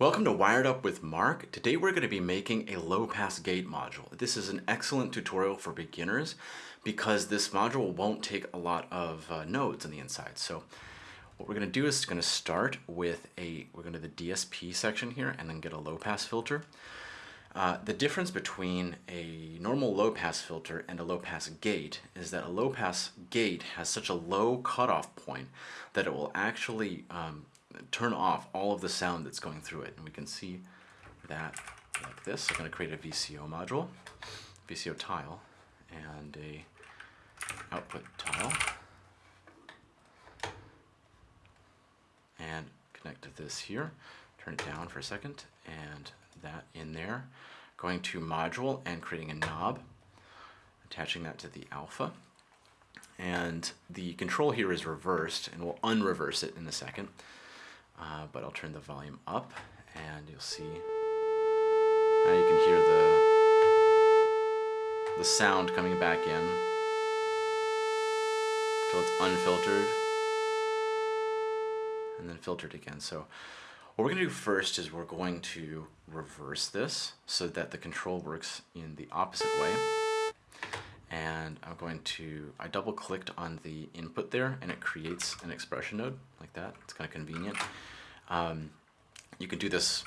Welcome to Wired Up with Mark. Today we're going to be making a low pass gate module. This is an excellent tutorial for beginners because this module won't take a lot of uh, nodes on the inside. So what we're going to do is going to start with a, we're going to the DSP section here and then get a low pass filter. Uh, the difference between a normal low pass filter and a low pass gate is that a low pass gate has such a low cutoff point that it will actually um, turn off all of the sound that's going through it. And we can see that like this. I'm going to create a VCO module, VCO tile, and a output tile. And connect to this here. Turn it down for a second, and that in there. Going to module and creating a knob, attaching that to the alpha. And the control here is reversed, and we'll unreverse it in a second. Uh, but I'll turn the volume up and you'll see now you can hear the the sound coming back in until it's unfiltered and then filtered again. So what we're going to do first is we're going to reverse this so that the control works in the opposite way. And I'm going to, I double clicked on the input there and it creates an expression node like that. It's kind of convenient. Um, you can do this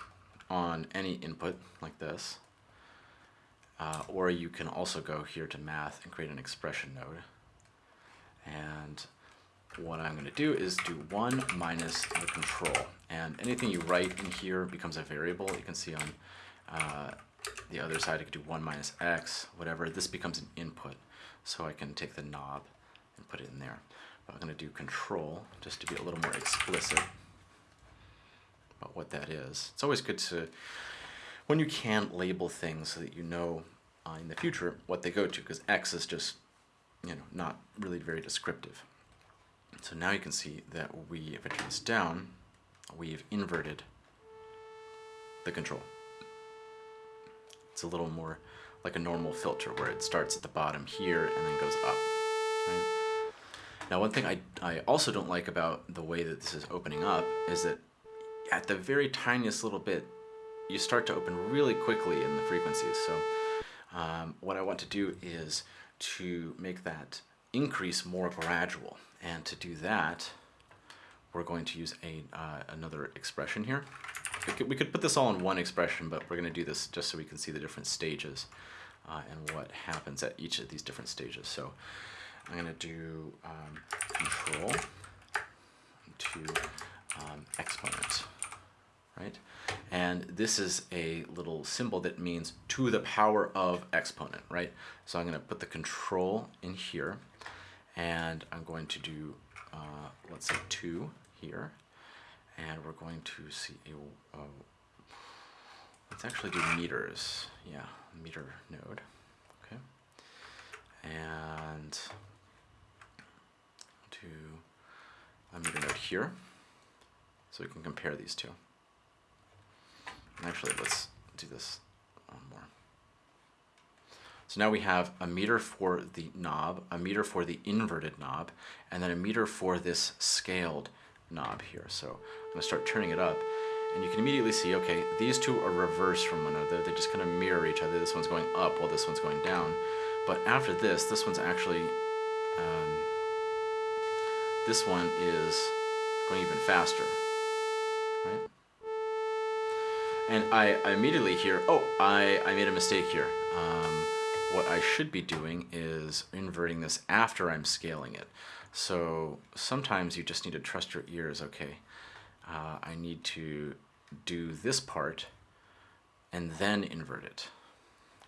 on any input like this. Uh, or you can also go here to math and create an expression node. And what I'm going to do is do 1 minus the control. And anything you write in here becomes a variable. You can see on uh, the other side, I could do 1 minus x, whatever. This becomes an input. So I can take the knob and put it in there. But I'm going to do control just to be a little more explicit about what that is. It's always good to, when you can label things so that you know uh, in the future what they go to, because X is just, you know, not really very descriptive. So now you can see that we, if I turn this down, we've inverted the control. It's a little more like a normal filter where it starts at the bottom here and then goes up. Now one thing I, I also don't like about the way that this is opening up is that at the very tiniest little bit, you start to open really quickly in the frequencies. So um, what I want to do is to make that increase more gradual. And to do that, we're going to use a, uh, another expression here. We could, we could, put this all in one expression, but we're going to do this just so we can see the different stages uh, and what happens at each of these different stages. So I'm going to do um, control to um, exponent, right? And this is a little symbol that means to the power of exponent, right? So I'm going to put the control in here, and I'm going to do, uh, let's say 2 here, and we're going to see a, let's actually do meters, yeah, meter node, okay, and do a meter node here. So we can compare these two. Actually, let's do this one more. So now we have a meter for the knob, a meter for the inverted knob, and then a meter for this scaled knob here. So I'm to start turning it up, and you can immediately see, okay, these two are reversed from one another. They just kind of mirror each other. This one's going up while this one's going down. But after this, this one's actually, um, this one is going even faster right? And I, I immediately hear, oh, I, I made a mistake here. Um, what I should be doing is inverting this after I'm scaling it. So sometimes you just need to trust your ears. Okay, uh, I need to do this part and then invert it.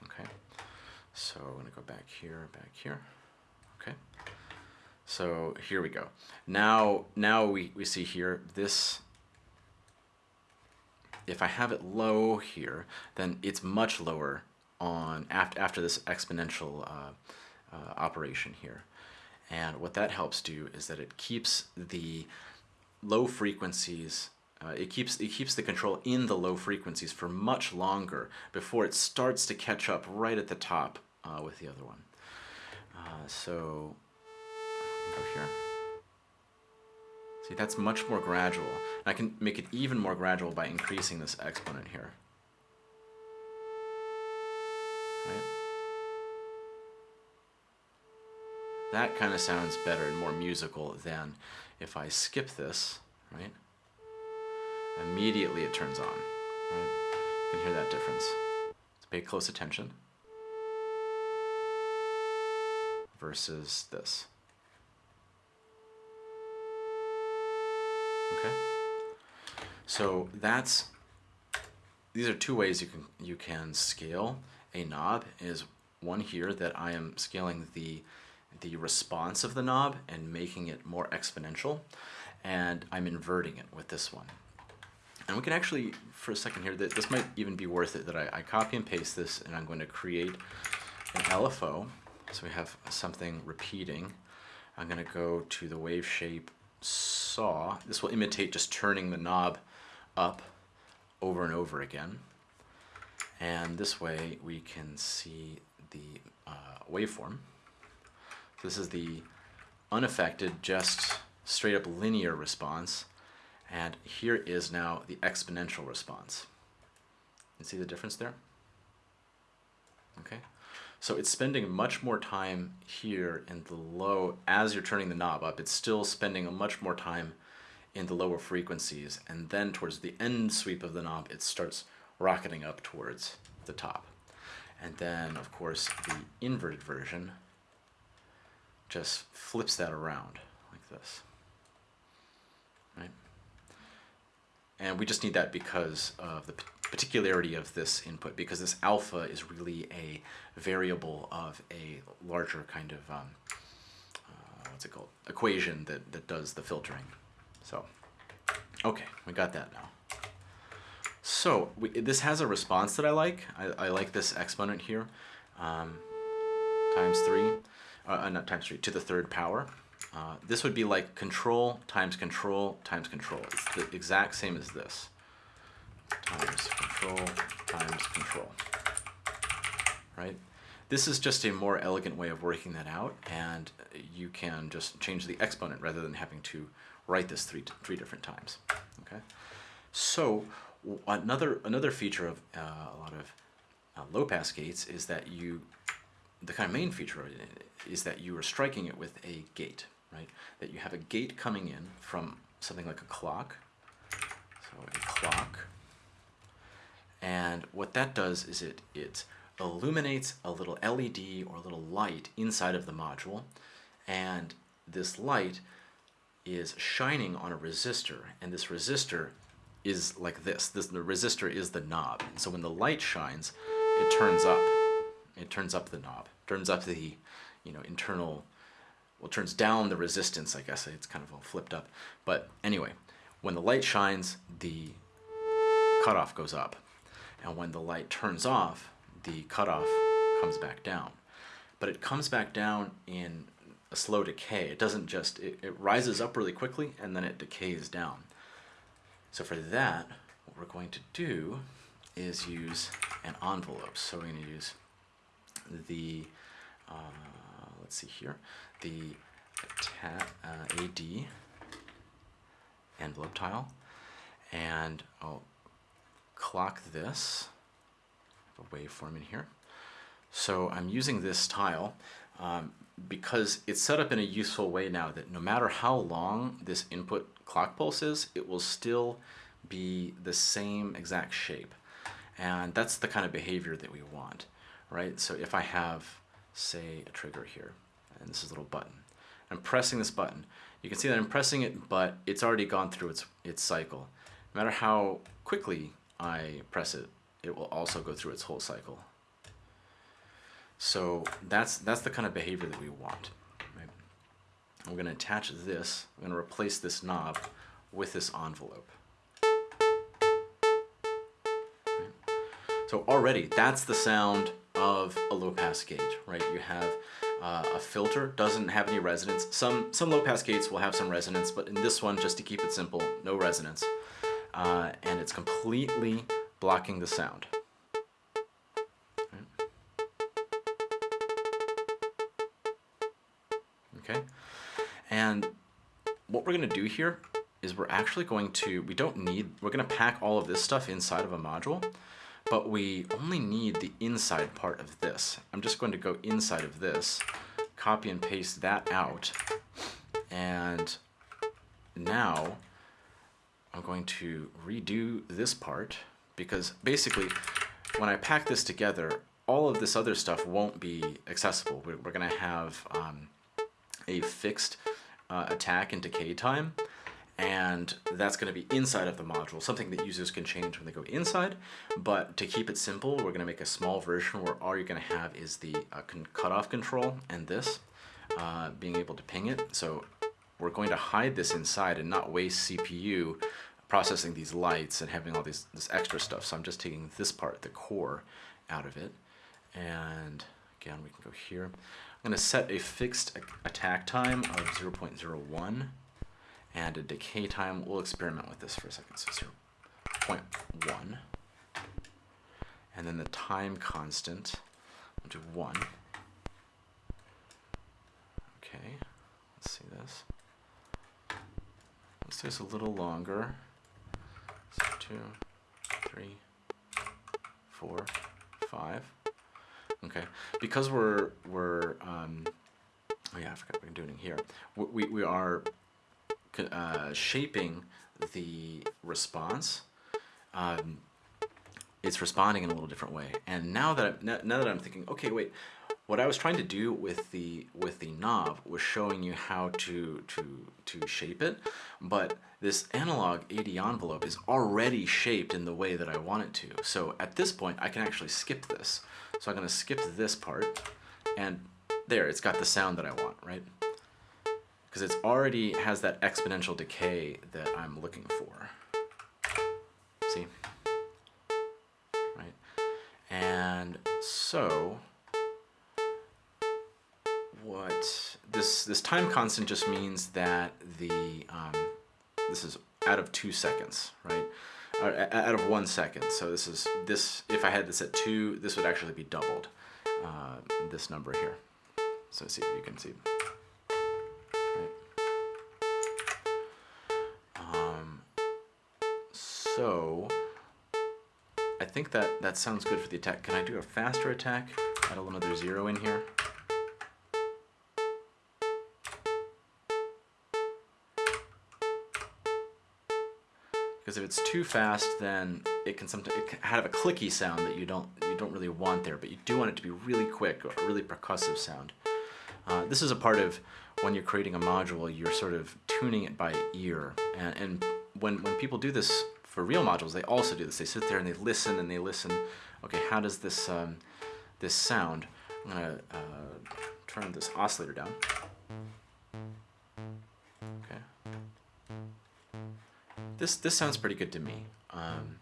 Okay, so I'm to go back here, back here. Okay, so here we go. Now, now we, we see here this if I have it low here, then it's much lower on after, after this exponential uh, uh, operation here. And what that helps do is that it keeps the low frequencies, uh, it, keeps, it keeps the control in the low frequencies for much longer before it starts to catch up right at the top uh, with the other one. Uh, so, go here. See, that's much more gradual. And I can make it even more gradual by increasing this exponent here. Right? That kind of sounds better and more musical than if I skip this, right? Immediately it turns on, right? You can hear that difference. So pay close attention. Versus this. Okay? So that's, these are two ways you can, you can scale a knob is one here that I am scaling the, the response of the knob and making it more exponential and I'm inverting it with this one. And we can actually, for a second here, that this might even be worth it, that I, I copy and paste this and I'm going to create an LFO. So we have something repeating. I'm going to go to the wave shape saw. This will imitate just turning the knob up over and over again. And this way we can see the uh, waveform. This is the unaffected, just straight up linear response. And here is now the exponential response. You see the difference there? Okay. So it's spending much more time here in the low, as you're turning the knob up, it's still spending a much more time in the lower frequencies. And then towards the end sweep of the knob, it starts rocketing up towards the top. And then, of course, the inverted version just flips that around like this. Right? And we just need that because of the particularity of this input, because this alpha is really a variable of a larger kind of, um, uh, what's it called, equation that, that does the filtering. So, okay, we got that now. So we, this has a response that I like. I, I like this exponent here, um, times three, uh, uh, not times three, to the third power. Uh, this would be like control times control times control. It's the exact same as this. Times control times control. Right? This is just a more elegant way of working that out, and you can just change the exponent rather than having to write this three, three different times. Okay? So another another feature of uh, a lot of uh, low pass gates is that you the kind of main feature is that you are striking it with a gate right that you have a gate coming in from something like a clock so a clock and what that does is it it illuminates a little LED or a little light inside of the module and this light is shining on a resistor and this resistor is like this. this. The resistor is the knob. So when the light shines, it turns up. It turns up the knob. Turns up the, you know, internal, well, turns down the resistance, I guess. It's kind of all flipped up. But anyway, when the light shines, the cutoff goes up. And when the light turns off, the cutoff comes back down. But it comes back down in a slow decay. It doesn't just, it, it rises up really quickly and then it decays down. So for that, what we're going to do is use an envelope. So we're going to use the, uh, let's see here, the uh, AD envelope tile. And I'll clock this, a waveform in here. So I'm using this tile um, because it's set up in a useful way now that no matter how long this input clock pulse is, it will still be the same exact shape. And that's the kind of behavior that we want, right? So if I have, say, a trigger here, and this is a little button, I'm pressing this button. You can see that I'm pressing it, but it's already gone through its, its cycle. No matter how quickly I press it, it will also go through its whole cycle. So that's, that's the kind of behavior that we want. Right? We're going to attach this, I'm going to replace this knob with this envelope. Right? So already, that's the sound of a low-pass gate, right? You have uh, a filter, doesn't have any resonance. Some, some low-pass gates will have some resonance, but in this one, just to keep it simple, no resonance. Uh, and it's completely blocking the sound. okay? And what we're gonna do here is we're actually going to, we don't need, we're going to pack all of this stuff inside of a module, but we only need the inside part of this. I'm just going to go inside of this, copy and paste that out, and now I'm going to redo this part because basically when I pack this together, all of this other stuff won't be accessible. We're, we're going to have um, a fixed uh, attack and decay time, and that's going to be inside of the module, something that users can change when they go inside. But to keep it simple, we're going to make a small version where all you're going to have is the uh, cutoff control and this, uh, being able to ping it. So we're going to hide this inside and not waste CPU processing these lights and having all these this extra stuff. So I'm just taking this part, the core, out of it. And again, we can go here. I'm going to set a fixed attack time of 0.01 and a decay time. We'll experiment with this for a second. So 0.1. And then the time constant, I'll do 1. Okay, let's see this. Let's do this a little longer. So two, three, four, five. Okay, because we're we're um, oh yeah, I forgot what we're doing here. We we are uh, shaping the response. Um, it's responding in a little different way. And now that I'm, now that I'm thinking, okay, wait, what I was trying to do with the with the knob was showing you how to to to shape it, but this analog AD envelope is already shaped in the way that I want it to. So at this point, I can actually skip this. So I'm going to skip this part, and there, it's got the sound that I want, right? Because it's already has that exponential decay that I'm looking for. See? Right? And so what this this time constant just means that the um, this is out of two seconds, right? Or out of one second. So this is this. If I had this at two, this would actually be doubled. Uh, this number here. So see if you can see. So I think that that sounds good for the attack. Can I do a faster attack? Add a little another zero in here. because if it's too fast then it can sometimes it can have a clicky sound that you don't you don't really want there but you do want it to be really quick a really percussive sound uh, this is a part of when you're creating a module you're sort of tuning it by ear and, and when when people do this for real modules they also do this they sit there and they listen and they listen okay how does this um, this sound I'm gonna uh, turn this oscillator down Okay. this this sounds pretty good to me um,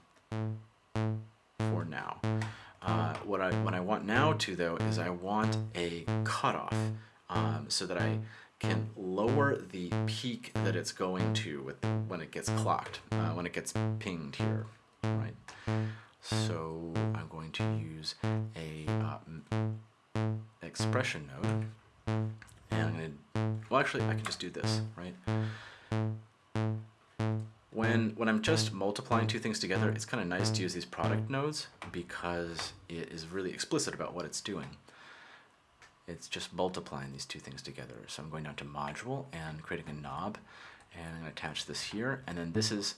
for now. Uh, what I what I want now to though is I want a cutoff um, so that I can lower the peak that it's going to with when it gets clocked, uh, when it gets pinged here, right? So I'm going to use a uh, expression node, and I'm gonna, well actually I can just do this, right? When, when I'm just multiplying two things together, it's kind of nice to use these product nodes because it is really explicit about what it's doing. It's just multiplying these two things together. So I'm going down to module and creating a knob and I'm going to attach this here and then this is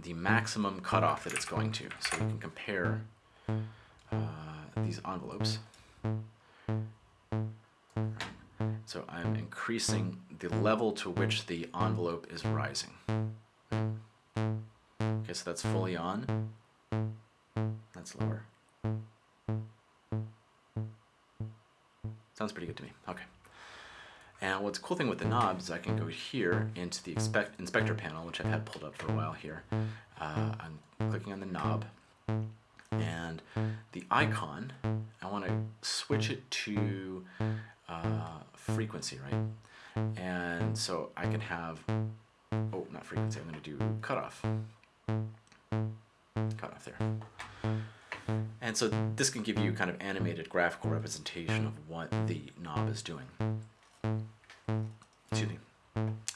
the maximum cutoff that it's going to. So we can compare uh, these envelopes. So I'm increasing the level to which the envelope is rising. Okay, so that's fully on. That's lower. Sounds pretty good to me. Okay. And what's cool thing with the knobs is I can go here into the inspector panel, which I've had pulled up for a while here. Uh, I'm clicking on the knob, and the icon, I want to switch it to uh, frequency, right? And so I can have, oh, not frequency, I'm going to do cutoff Cutoff there. And so this can give you kind of animated graphical representation of what the knob is doing. Excuse me.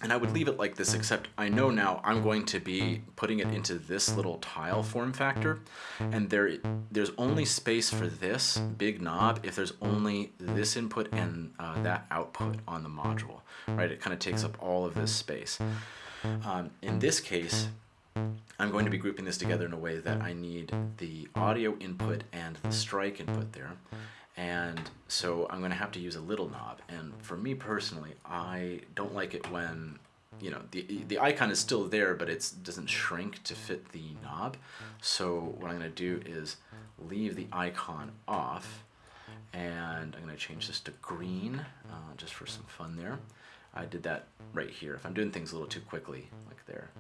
And I would leave it like this, except I know now I'm going to be putting it into this little tile form factor, and there there's only space for this big knob if there's only this input and uh, that output on the module, right? It kind of takes up all of this space. Um, in this case, I'm going to be grouping this together in a way that I need the audio input and the strike input there. And so I'm going to have to use a little knob. And for me personally, I don't like it when, you know, the, the icon is still there, but it doesn't shrink to fit the knob. So what I'm going to do is leave the icon off. And I'm going to change this to green, uh, just for some fun there. I did that right here. If I'm doing things a little too quickly, like there,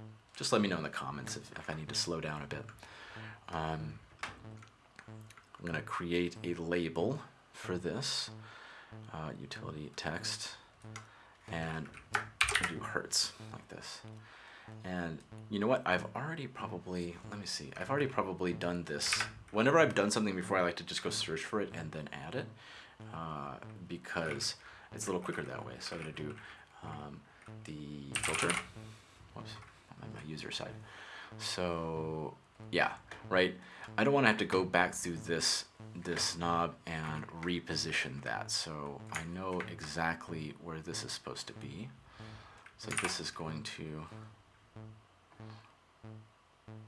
just let me know in the comments if, if I need to slow down a bit. Um, I'm going to create a label for this, uh, utility text, and do hertz like this. And you know what? I've already probably, let me see, I've already probably done this. Whenever I've done something before, I like to just go search for it and then add it uh, because it's a little quicker that way. So I'm going to do um, the filter. Whoops, on my user side. So yeah, right. I don't want to have to go back through this this knob and reposition that. So I know exactly where this is supposed to be. So this is going to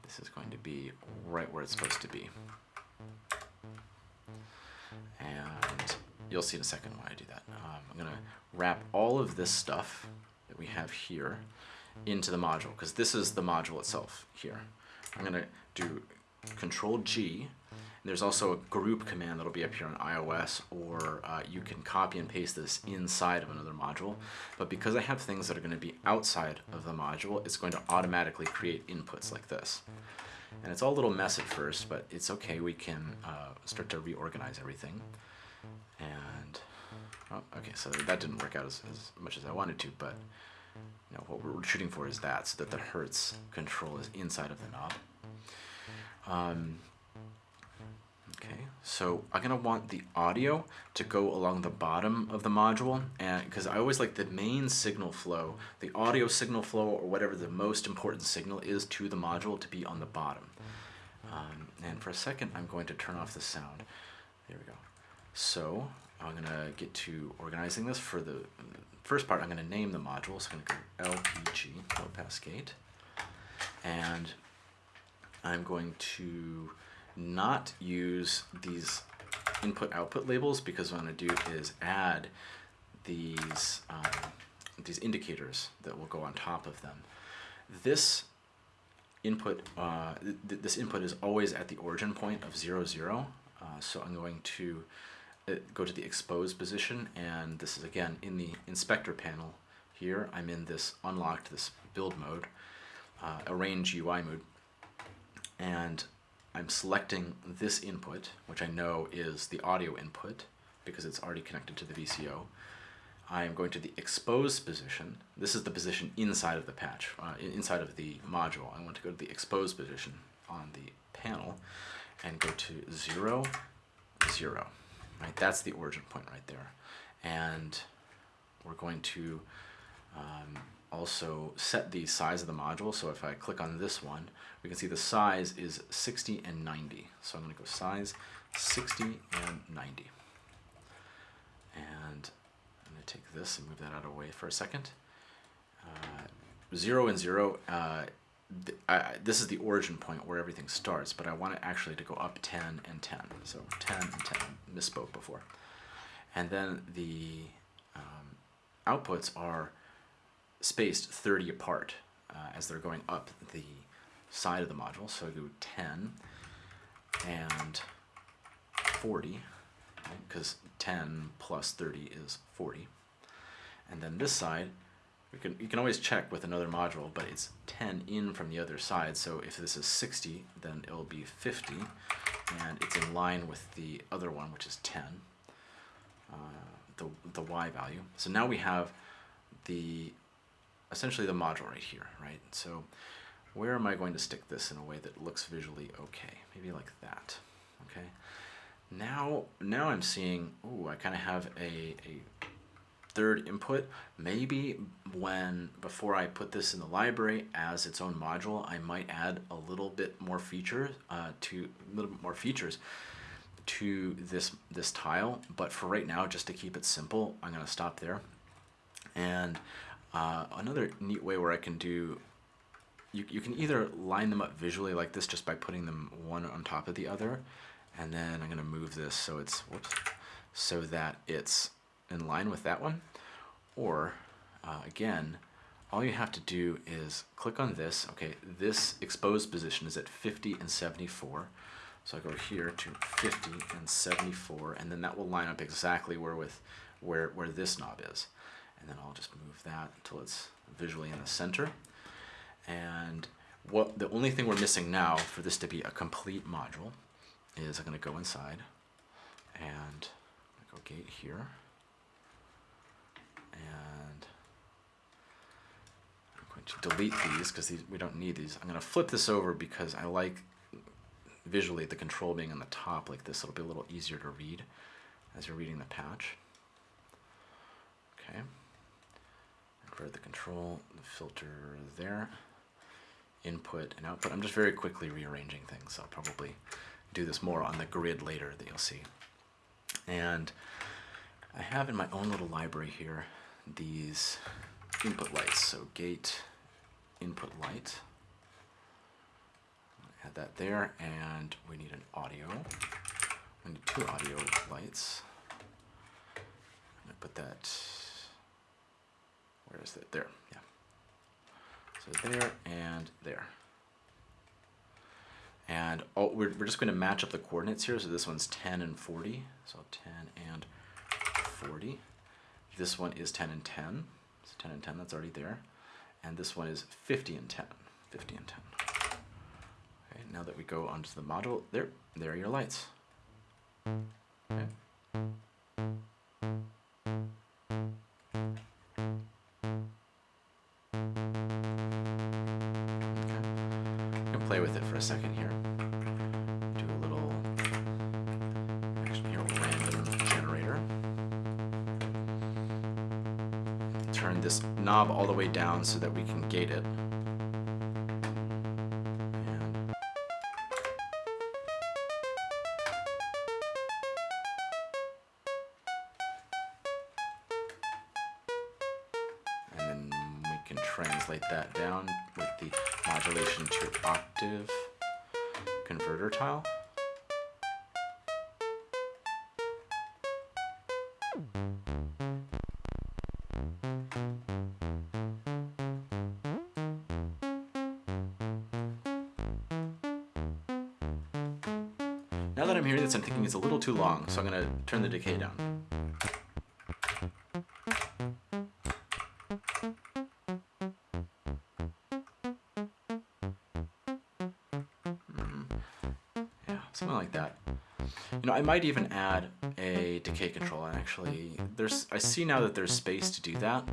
this is going to be right where it's supposed to be. And you'll see in a second why I do that. Um, I'm going to wrap all of this stuff that we have here into the module because this is the module itself here. I'm going to do Control G. There's also a group command that'll be up here on iOS, or uh, you can copy and paste this inside of another module. But because I have things that are going to be outside of the module, it's going to automatically create inputs like this. And it's all a little mess at first, but it's okay. We can uh, start to reorganize everything. And, oh, okay, so that didn't work out as, as much as I wanted to, but you what we're shooting for is that, so that the Hertz control is inside of the knob. Um, okay, so I'm gonna want the audio to go along the bottom of the module, and because I always like the main signal flow, the audio signal flow, or whatever the most important signal is to the module to be on the bottom. Um, and for a second, I'm going to turn off the sound. There we go. So I'm gonna get to organizing this for the first part. I'm gonna name the module. So I'm gonna go LPG, low pass gate, and I'm going to not use these input output labels because what I'm going to do is add these um, these indicators that will go on top of them. This input uh, th this input is always at the origin point of 0, 0. Uh, so I'm going to go to the exposed position and this is again in the inspector panel here. I'm in this unlocked, this build mode, uh, arrange UI mode and I'm selecting this input, which I know is the audio input because it's already connected to the VCO. I am going to the exposed position. This is the position inside of the patch, uh, inside of the module. I want to go to the exposed position on the panel and go to 0, 0. Right, that's the origin point right there. And we're going to um, also set the size of the module. So if I click on this one, we can see the size is 60 and 90. So I'm going to go size 60 and 90. And I'm going to take this and move that out of the way for a second. Uh, 0 and 0, uh, I, this is the origin point where everything starts, but I want it actually to go up 10 and 10. So 10 and 10, misspoke before. And then the um, outputs are spaced 30 apart uh, as they're going up the side of the module. So I do 10 and 40, because right? 10 plus 30 is 40. And then this side, we can, you can always check with another module, but it's 10 in from the other side. So if this is 60, then it'll be 50, and it's in line with the other one, which is 10, uh, the, the y value. So now we have the essentially the module right here, right? So where am I going to stick this in a way that looks visually okay? Maybe like that, okay? Now, now I'm seeing, ooh, I kind of have a, a, third input. Maybe when before I put this in the library as its own module, I might add a little bit more features uh, to a little bit more features to this this tile. But for right now, just to keep it simple, I'm gonna stop there. And uh, another neat way where I can do you, you can either line them up visually like this just by putting them one on top of the other and then I'm gonna move this so it's whoops so that it's in line with that one. Or uh, again, all you have to do is click on this. Okay, this exposed position is at 50 and 74. So I go here to 50 and 74, and then that will line up exactly where with where where this knob is. And then I'll just move that until it's visually in the center. And what the only thing we're missing now for this to be a complete module is I'm going to go inside and go gate here. And I'm going to delete these because we don't need these. I'm going to flip this over because I like visually the control being on the top like this. It'll be a little easier to read as you're reading the patch. Okay. For the control, the filter there, input and output. I'm just very quickly rearranging things. I'll probably do this more on the grid later that you'll see. And I have in my own little library here these input lights. So gate input light. Add that there, and we need an audio. We need two audio lights. Gonna put that. Where is it? There. Yeah. So there and there. And oh, we're, we're just going to match up the coordinates here. So this one's 10 and 40. So 10 and 40. This one is 10 and 10. So 10 and 10, that's already there. And this one is 50 and 10. 50 and 10. Okay, now that we go onto the module, there, there are your lights. Okay. play with it for a second here. This knob all the way down so that we can gate it. Too long, so I'm going to turn the decay down. Yeah, something like that. You know, I might even add a decay control. And actually, there's I see now that there's space to do that.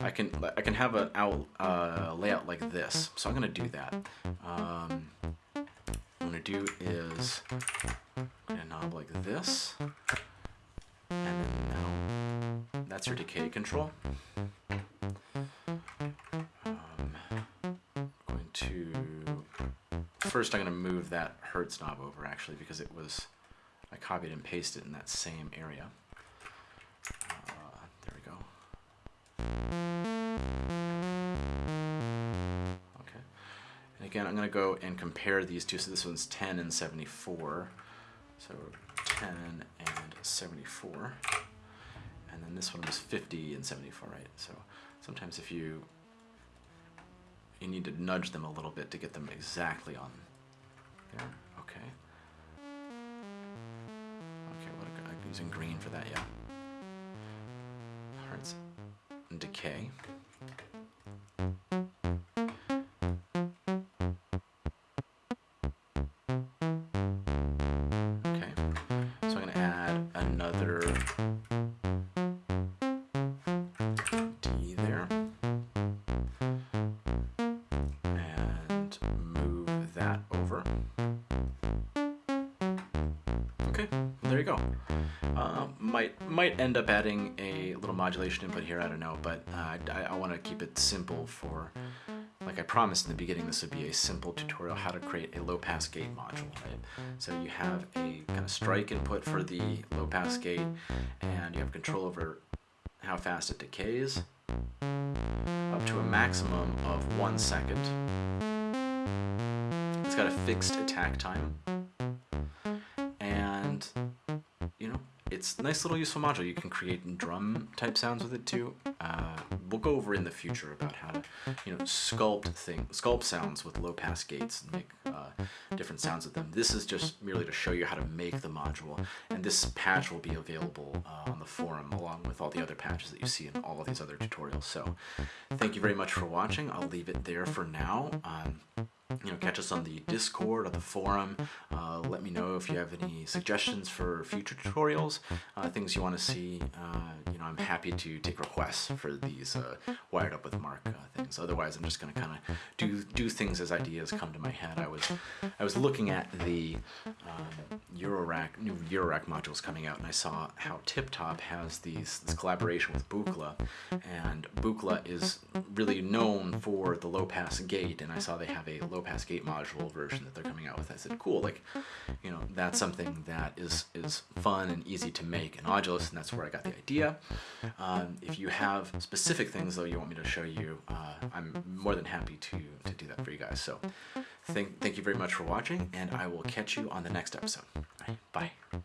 I can I can have an out uh, layout like this. So I'm gonna do that. Um, do is a knob like this, and then now that's your decay control. Um, going to first I'm going to move that Hertz knob over actually because it was, I copied and pasted in that same area. To go and compare these two. So this one's 10 and 74. So 10 and 74. And then this one was 50 and 74, right? So sometimes if you you need to nudge them a little bit to get them exactly on there. Okay. Okay, what a, I'm using green for that, yeah. Hertz decay. End up adding a little modulation input here. I don't know, but uh, I, I want to keep it simple for. Like I promised in the beginning, this would be a simple tutorial how to create a low-pass gate module, right? So you have a kind of strike input for the low-pass gate, and you have control over how fast it decays, up to a maximum of one second. It's got a fixed attack time, it's a nice little useful module. You can create drum type sounds with it too. Uh, we'll go over in the future about how to, you know, sculpt thing, sculpt sounds with low pass gates and make uh, different sounds with them. This is just merely to show you how to make the module, and this patch will be available uh, on the forum along with all the other patches that you see in all of these other tutorials. So, thank you very much for watching. I'll leave it there for now. Um, you know, catch us on the Discord or the forum. Uh, let me know if you have any suggestions for future tutorials, uh, things you want to see. Uh, you know, I'm happy to take requests for these uh, wired up with Mark uh, things. Otherwise, I'm just going to kind of do do things as ideas come to my head. I was I was looking at the um, Eurorack new Eurorack modules coming out, and I saw how TipTop has these this collaboration with Buchla, and Buchla is really known for the low pass gate, and I saw they have a low pass gate module version that they're coming out with. I said, cool, like, you know, that's something that is is fun and easy to make in Audulus, and that's where I got the idea. Um, if you have specific things though you want me to show you, uh, I'm more than happy to to do that for you guys. So, thank thank you very much for watching, and I will catch you on the next episode. Right, bye.